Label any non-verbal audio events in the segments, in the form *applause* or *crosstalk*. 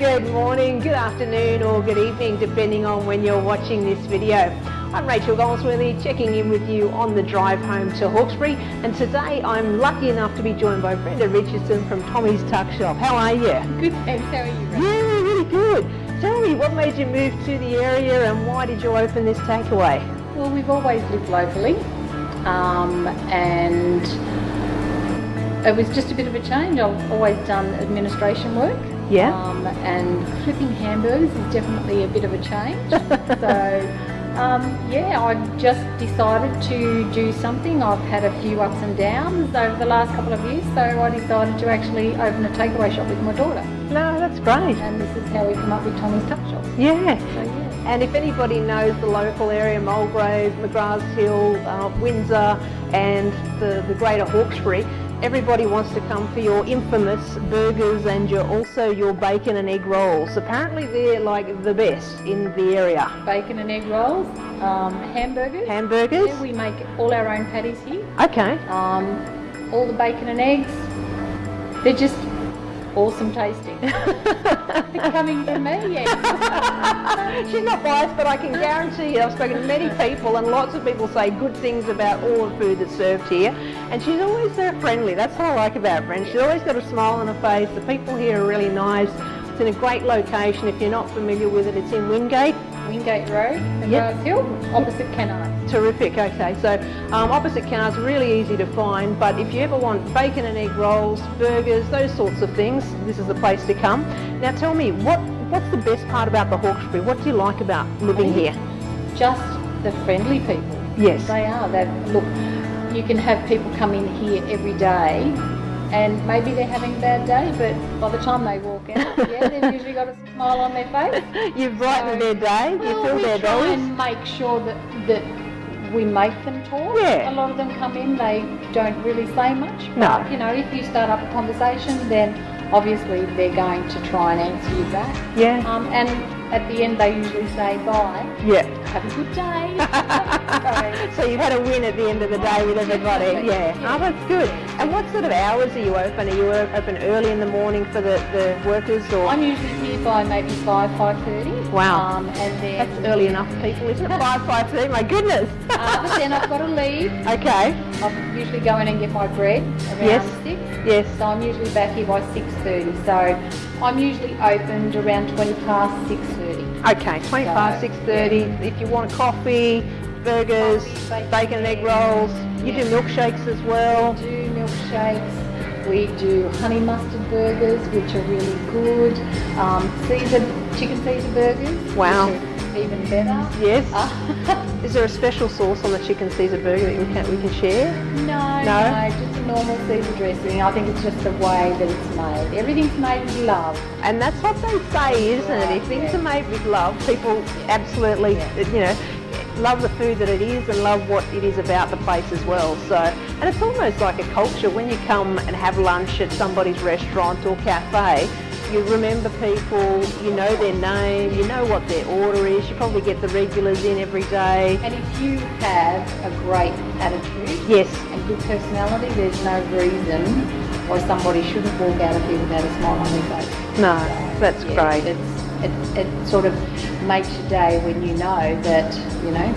Good morning, good afternoon or good evening depending on when you're watching this video. I'm Rachel Goldsworthy checking in with you on the drive home to Hawkesbury and today I'm lucky enough to be joined by Brenda Richardson from Tommy's Tuck Shop. How are you? Good, thanks. How are you? Rachel? Yeah, really good. Tell me, what made you move to the area and why did you open this takeaway? Well, we've always lived locally, um, and it was just a bit of a change. I've always done administration work. Yeah. Um, and flipping hamburgers is definitely a bit of a change. *laughs* so, um, yeah, I just decided to do something. I've had a few ups and downs over the last couple of years, so I decided to actually open a takeaway shop with my daughter. No, that's great. And this is how we come up with Tommy's Tuck Shop. Yeah. So, yeah. And if anybody knows the local area, Mulgrave, McGrath's Hill, uh, Windsor and the, the greater Hawkesbury, everybody wants to come for your infamous burgers and your also your bacon and egg rolls. Apparently they're like the best in the area. Bacon and egg rolls, um, hamburgers. Hamburgers? Yeah, we make all our own patties here. Okay. Um, all the bacon and eggs, they're just awesome tasting. Coming from me, yes. She's not biased, but I can guarantee you, I've spoken to many people and lots of people say good things about all the food that's served here. And she's always so friendly. That's what I like about Brenda. She's always got a smile on her face. The people here are really nice. It's in a great location. If you're not familiar with it, it's in Wingate. Wingate Road, McGrath Hill, opposite Canard. Terrific, okay. So um, opposite Canards, really easy to find, but if you ever want bacon and egg rolls, burgers, those sorts of things, this is the place to come. Now tell me, what what's the best part about the Hawkesbury? What do you like about living here? Just the friendly people. Yes. They are. They look. You can have people come in here every day, and maybe they're having a bad day, but by the time they walk out, *laughs* yeah, they've usually got a smile on their face. *laughs* You've brightened their day, you Well, fill we their try and make sure that that we make them talk. Yeah. A lot of them come in, they don't really say much. No. You know, if you start up a conversation, then obviously they're going to try and answer you back. Yeah. Um, and at the end, they usually say bye. Yeah. Have a good day. *laughs* so you've had a win at the end of the day with everybody. Yeah. yeah. Oh, that's good. And what sort of hours are you open? Are you open early in the morning for the, the workers or? I'm usually here by maybe five, five thirty. Wow. Um, and then That's early enough for people, isn't it? *laughs* Five, five thirty. My goodness. Uh, but then I've got to leave. *laughs* okay. I usually go in and get my bread around Yes. six. Yes. So I'm usually back here by 6.30. So I'm usually opened around 20 past 6.30. Okay. Twenty So, past six thirty. If you want coffee, burgers, Coffee, bacon and egg rolls, you do milkshakes as well. We do milkshakes. We do honey mustard burgers, which are really good. Um, chicken Caesar burgers. Wow. Even better. Yes. Uh, *laughs* Is there a special sauce on the chicken Caesar burger that we can we can share? no, No? no, just a normal Caesar dressing. I think it's just the way that it's made. Everything's made with love. And that's what they say, isn't it? If things Yeah. are made with love, people absolutely, you know, love the food that it is and love what it is about the place as well. So, and it's almost like a culture when you come and have lunch at somebody's restaurant or cafe. You remember people, you know their name, you know what their order is. You probably get the regulars in every day. And if you have a great attitude Yes, and good personality, there's no reason why somebody shouldn't walk out of here without a smile on their face. no, that's Yeah, great. It's, it, it sort of makes your day when you know that, you know,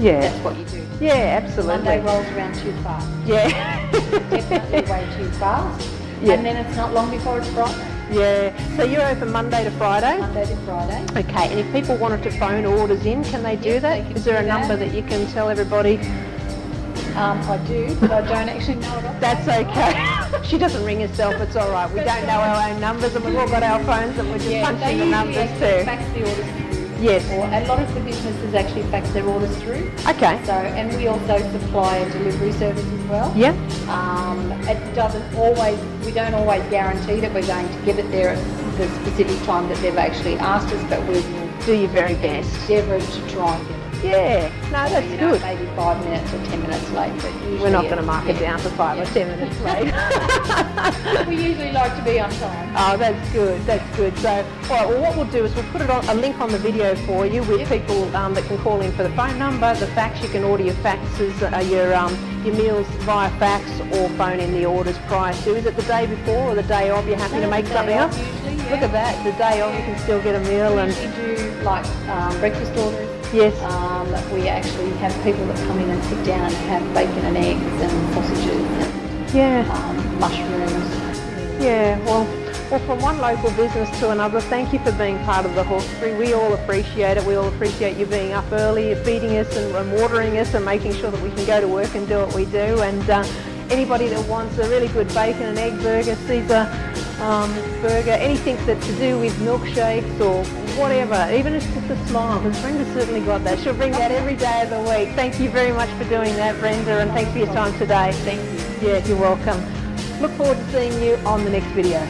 Yeah, that's what you do. yeah, absolutely. Monday rolls around too fast. Yeah. Definitely way too fast. *laughs* Yeah. And then it's not long before it's Friday. Yeah. So you're open Monday to Friday? Monday to Friday. Okay, and if people wanted to phone orders in, can they do Yes, that? they Is there a number that. that you can tell everybody? Um, I do, but I don't actually know it. That's okay. *laughs* she doesn't ring herself, it's all right. We don't know our own numbers and we've all got our phones and we're just Yeah, punching the numbers too. fax the orders. Yes. Or a lot of the businesses actually fax their orders through. Okay. So, and we also supply a delivery service as well. Yeah. Um, it doesn't always, we don't always guarantee that we're going to get it there at the specific time that they've actually asked us, but we will Do your very best. endeavour to try and get it. Yeah, no, that's you know, good. Maybe five minutes or ten minutes late, but We're not going to mark it down for five or ten minutes late. *laughs* We usually like to be on time. Oh, that's good. That's good. So, all right. Well, what we'll do is we'll put it on a link on the video for you with people um, that can call in for the phone number, the fax. You can order your faxes, uh, your um, your meals via fax or phone in the orders prior to. Is it the day before or the day of? You're happy to make something up. Usually, yeah. Look at that. The day of, you can still get a meal We and do like um, breakfast orders. Yes. Um, we actually have people that come in and sit down and have bacon and eggs and sausages and Yeah. um, mushrooms. Yeah, well, well, from one local business to another, thank you for being part of the hawkery. We all appreciate it. We all appreciate you being up early, feeding us and, and watering us and making sure that we can go to work and do what we do. And uh, anybody that wants a really good bacon and egg burger, Caesar um, burger, anything that's to do with milkshakes or whatever, even if it's just a smile, because Brenda's certainly got that. She'll bring that every day of the week. Thank you very much for doing that, Brenda, and thanks for your time today. Thank you. Yeah, you're welcome. Look forward to seeing you on the next video.